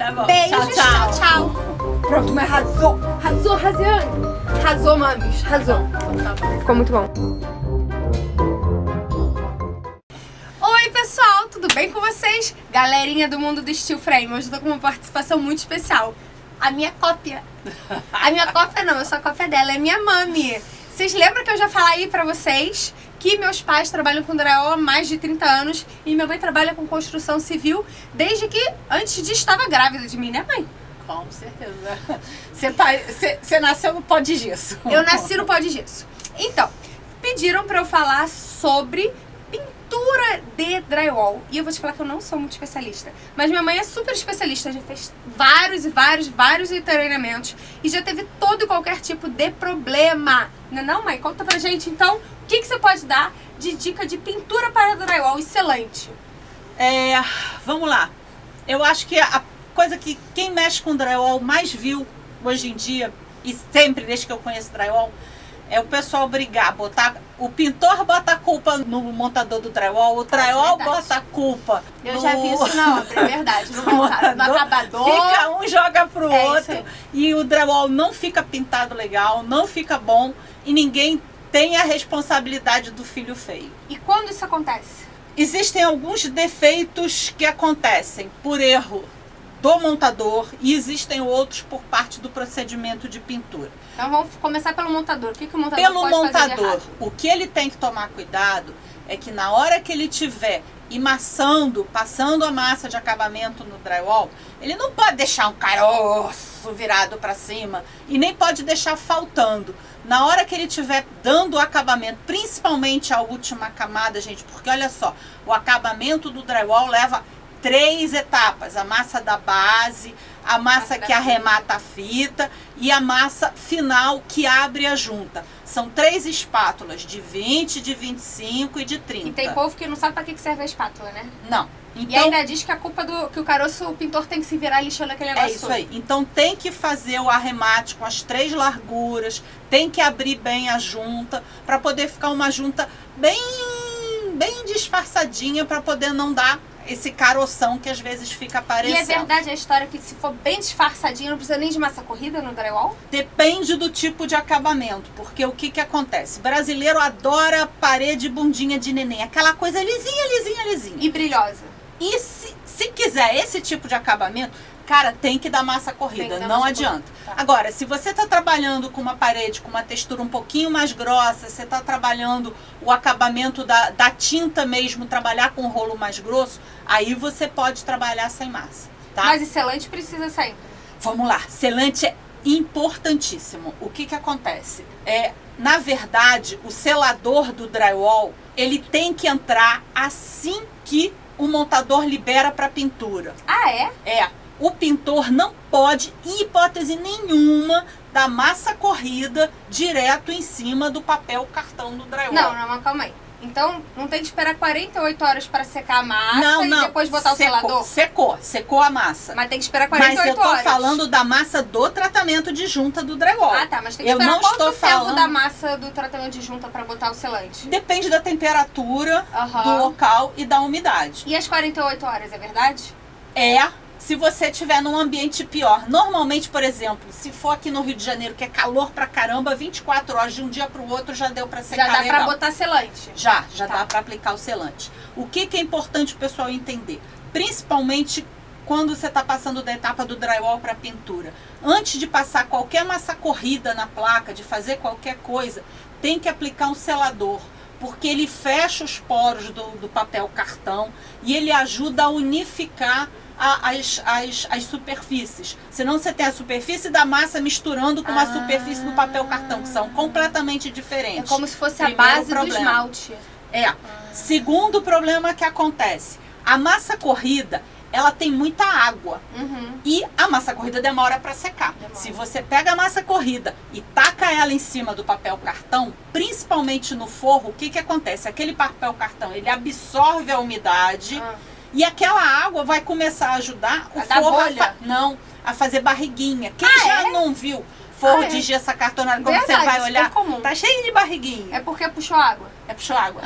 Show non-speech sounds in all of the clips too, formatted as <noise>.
Tá bom. Beijos, Tchau, tchau. tchau, tchau. Pronto, mas arrasou. Arrasou, Raziane. Arrasou, mames. Arrasou. Ficou muito bom. Oi, pessoal. Tudo bem com vocês? Galerinha do mundo do Steel Frame. Hoje eu tô com uma participação muito especial. A minha cópia. A minha cópia não, eu sou a cópia dela. É minha mami. Vocês lembram que eu já falei pra vocês que meus pais trabalham com drywall há mais de 30 anos e minha mãe trabalha com construção civil desde que antes de estava grávida de mim, né, mãe? Com certeza. Você, tá, você, você nasceu no pó de gesso. Eu nasci no pó de gesso. Então, pediram pra eu falar sobre pintura de drywall. E eu vou te falar que eu não sou muito especialista. Mas minha mãe é super especialista. Já fez vários e vários, vários treinamentos. E já teve todo e qualquer tipo de problema. Não é não, mãe? Conta pra gente, então, que, que você pode dar de dica de pintura para drywall excelente? É, vamos lá. Eu acho que a coisa que quem mexe com drywall mais viu hoje em dia, e sempre desde que eu conheço drywall, é o pessoal brigar, botar. O pintor bota a culpa no montador do drywall, o drywall verdade. bota a culpa. Eu no- já vi isso na obra, é verdade. No, <laughs> montado, no acabador. Fica um joga pro É outro e o drywall não fica pintado legal, não fica bom e ninguém tem a responsabilidade do filho feio. E quando isso acontece? Existem alguns defeitos que acontecem por erro do montador e existem outros por parte do procedimento de pintura. Então vamos começar pelo montador. O que, que o montador Pelo pode montador, o que ele tem que tomar cuidado é que na hora que ele tiver emassando, passando a massa de acabamento no drywall, ele não pode deixar um caroço virado para cima e nem pode deixar faltando. Na hora que ele tiver dando o acabamento, principalmente a última camada, gente, porque olha só, o acabamento do drywall leva três etapas: a massa da base, a massa que arremata a fita e a massa final que abre a junta. São três espátulas, de 20, de 25 e de 30. E tem povo que não sabe que que serve a espátula, né? Não. E Então, ainda diz que a culpa do que o caroço, o pintor tem que se virar lixando aquele é negócio. isso todo. aí. Então tem que fazer o arremate com as três larguras, tem que abrir bem a junta para poder ficar uma junta bem bem disfarçadinha para poder não dar esse caroção que às vezes fica E aparecendo. é verdade a história que se for bem disfarçadinho, não precisa nem de massa corrida no drywall? Depende do tipo de acabamento, porque o que que acontece? Brasileiro adora parede bundinha de neném, aquela coisa lisinha, lisinha, lisinha. E brilhosa. E se, se quiser esse tipo de acabamento, cara, tem que dar massa corrida, dar não massa adianta. corrida, tá. Agora, se você está trabalhando com uma parede com uma textura um pouquinho mais grossa, você está trabalhando o acabamento da, da tinta mesmo, trabalhar com um rolo mais grosso, aí você pode trabalhar sem massa, tá? Mas e selante precisa sair. Vamos lá, selante é importantíssimo. O que que acontece? É, na verdade, o selador do drywall, ele tem que entrar assim que o montador libera para pintura. Ah, é? É, o pintor não pode, em hipótese nenhuma, dar massa corrida direto em cima do papel cartão do drywall. Não, não, calma aí. Então, não tem que esperar 48 horas pra secar a massa não, e não. depois botar secou, o selador? Secou, secou a massa. Mas tem que esperar Mas 48 eu tô horas. falando da massa do tratamento de junta do drywall. Ah, tá, mas tem que Eu esperar não quanto estou tempo falando- da massa do tratamento de junta pra botar o selante? Depende da temperatura do local e da umidade. E as 48 horas, é verdade? É se você estiver num ambiente pior. Normalmente, por exemplo, se for aqui no Rio de Janeiro, que é calor pra caramba, 24 horas de um dia pro outro já deu pra secar Já dá legal. pra botar selante. Já, já Tá. dá para aplicar o selante. O que, que é importante o pessoal entender? Principalmente quando você está passando da etapa do drywall para pintura. Antes de passar qualquer massa corrida na placa, de fazer qualquer coisa, tem que aplicar um selador. Porque ele fecha os poros do, do papel cartão e ele ajuda a unificar as, as, as superfícies. Senão você tem a superfície da massa misturando com uma Ah. superfície do papel cartão, que são completamente É diferentes. como se fosse a Primeiro base do problema. esmalte. É. Segundo problema que acontece, a massa corrida, ela tem muita água Uhum. e a massa corrida demora para secar. Demora. Se você pega a massa corrida e taca ela em cima do papel cartão, principalmente no forro, o que que acontece? Aquele papel cartão, ele absorve a umidade Ah. E aquela água vai começar a ajudar o A forro a não, a fazer barriguinha. Quem Ah, já é? não viu forro Ah, é? de gesso acartonado, quando Verdade, você vai super olhar, comum. tá cheio de barriguinha. É porque puxou água. É puxou água.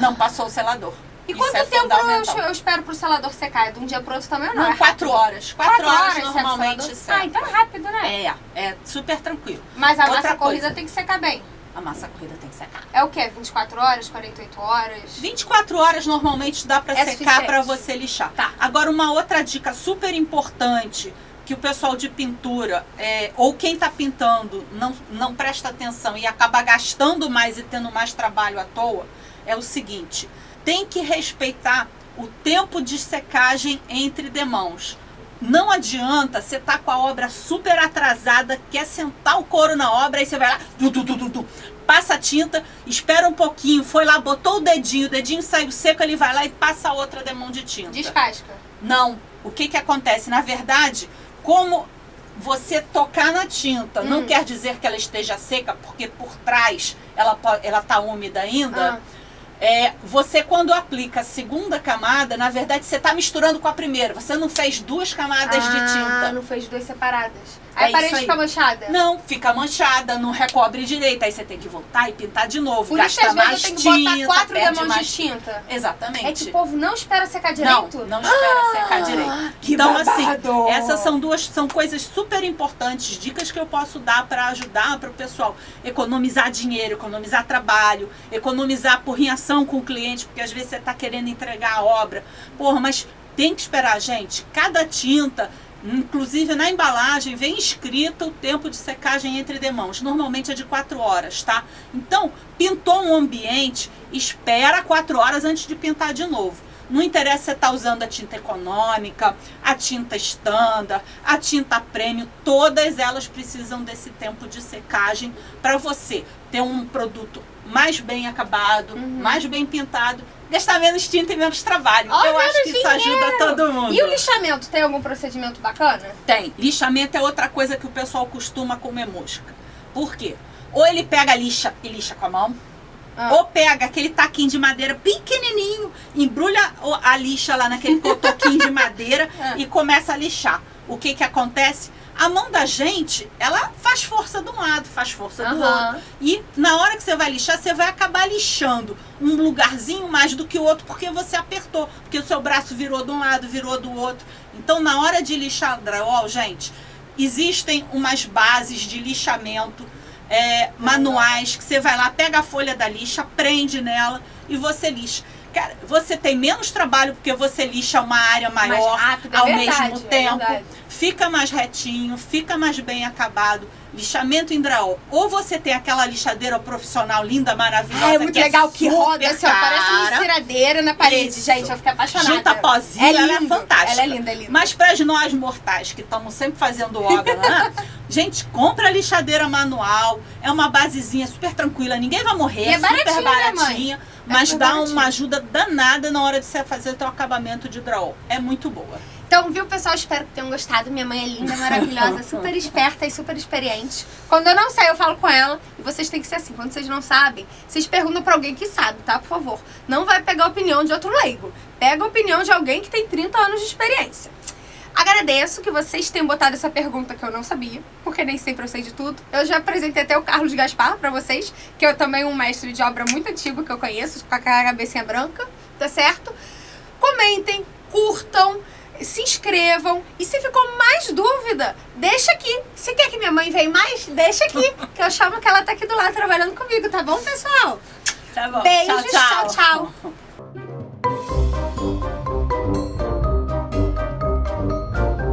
Não passou o selador. E Isso quanto é tempo eu, eu espero pro selador secar? É De um dia pro outro também ou não? Não, é quatro horas. Quatro, horas, seca o normalmente seca. Ah, então é rápido, né? É, é super tranquilo. Mas a Outra massa corrida coisa. tem que secar bem. A massa corrida tem que secar. É o quê? 24 horas, 48 horas? 24 horas normalmente dá pra É secar pra você lixar. Tá. Agora, uma outra dica super importante que o pessoal de pintura, é, ou quem tá pintando, não, não presta atenção e acaba gastando mais e tendo mais trabalho à toa, é o seguinte: tem que respeitar o tempo de secagem entre demãos. Não adianta você tá com a obra super atrasada, quer sentar o couro na obra, aí você vai lá, tu, tu, tu, tu, passa a tinta, espera um pouquinho, foi lá, botou o dedinho, o dedinho saiu seco, ele vai lá e passa outra demão de tinta. Descasca. Não. O que que acontece? Na verdade, como você tocar na tinta não Hum. quer dizer que ela esteja seca, porque por trás ela, ela tá úmida ainda. Ah. É, você quando aplica a segunda camada, na verdade você está misturando com a primeira. Você não fez duas camadas de Ah, tinta. não fez duas separadas. É Aí a parede isso aí. fica manchada. Não, fica manchada, não recobre direito. Aí você tem que voltar e pintar de novo. Por isso gasta vezes mais que tinta, botar quatro demãos de tinta. Exatamente. É que o povo não espera secar Não, direito? não espera secar Ah, direito. que então, babado. assim, essas são duas são coisas super importantes, dicas que eu posso dar para ajudar para o pessoal economizar dinheiro, economizar trabalho, economizar por com o cliente, porque às vezes você está querendo entregar a obra. Porra, mas tem que esperar, gente. Cada tinta, inclusive na embalagem, vem escrito o tempo de secagem entre demãos. Normalmente é de 4 horas, tá? Então, pintou um ambiente, espera 4 horas antes de pintar de novo. Não interessa se você está usando a tinta econômica, a tinta standard, a tinta premium, todas elas precisam desse tempo de secagem para você ter um produto mais bem acabado, Uhum. mais bem pintado, gastar menos tinta e menos trabalho. Oh, Eu acho que isso ajuda todo mundo. E o lixamento, tem algum procedimento bacana? Tem. Lixamento é outra coisa que o pessoal costuma comer mosca. Por quê? Ou ele pega a lixa e lixa com a mão, Ah. ou pega aquele taquinho de madeira pequenininho, embrulha a lixa lá naquele <laughs> cotoquinho de madeira Ah. e começa a lixar. O que que acontece? A mão da gente, ela faz força de um lado, faz força do outro. E na hora que você vai lixar, você vai acabar lixando um lugarzinho mais do que o outro, porque você apertou. Porque o seu braço virou de um lado, virou do outro. Então, na hora de lixar drywall, gente, existem umas bases de lixamento é, manuais que você vai lá, pega a folha da lixa, prende nela e você lixa. Cara, você tem menos trabalho porque você lixa uma área maior rápido, é ao verdade, mesmo é tempo. verdade. fica mais retinho, fica mais bem acabado. Lixamento em drywall. Ou você tem aquela lixadeira profissional linda, maravilhosa. Ah, é muito que legal, é que roda assim, ó, parece uma cara. enceradeira na parede, Isso. gente. Eu fiquei apaixonada. Junta pozinho, é ela é lindo. fantástica. Ela é linda, é linda. Mas para nós mortais que estamos sempre fazendo obra, né? <laughs> gente, compra a lixadeira manual. É uma basezinha super tranquila, ninguém vai morrer, E é é super baratinho, né, mãe? baratinha. É mas super dá baratinho. uma ajuda danada na hora de você fazer o teu acabamento de drywall. É muito boa. Então, viu, pessoal? Espero que tenham gostado. Minha mãe é linda, maravilhosa, <laughs> super esperta e super experiente. Quando eu não sei, eu falo com ela. E vocês têm que ser assim. Quando vocês não sabem, vocês perguntam pra alguém que sabe, tá? Por favor. Não vai pegar a opinião de outro leigo. Pega a opinião de alguém que tem 30 anos de experiência. Agradeço que vocês tenham botado essa pergunta que eu não sabia, porque nem sempre eu sei de tudo. Eu já apresentei até o Carlos Gaspar pra vocês, que é também um mestre de obra muito antigo que eu conheço, com a cabecinha branca, tá certo? Comentem, curtam, se inscrevam. E se ficou mais dúvida, deixa aqui. Se quer que minha mãe venha mais, deixa aqui. <laughs> Que eu chamo que ela tá aqui do lado trabalhando comigo, tá bom, pessoal? Tá bom. Beijos, tchau. tchau, tchau. <laughs>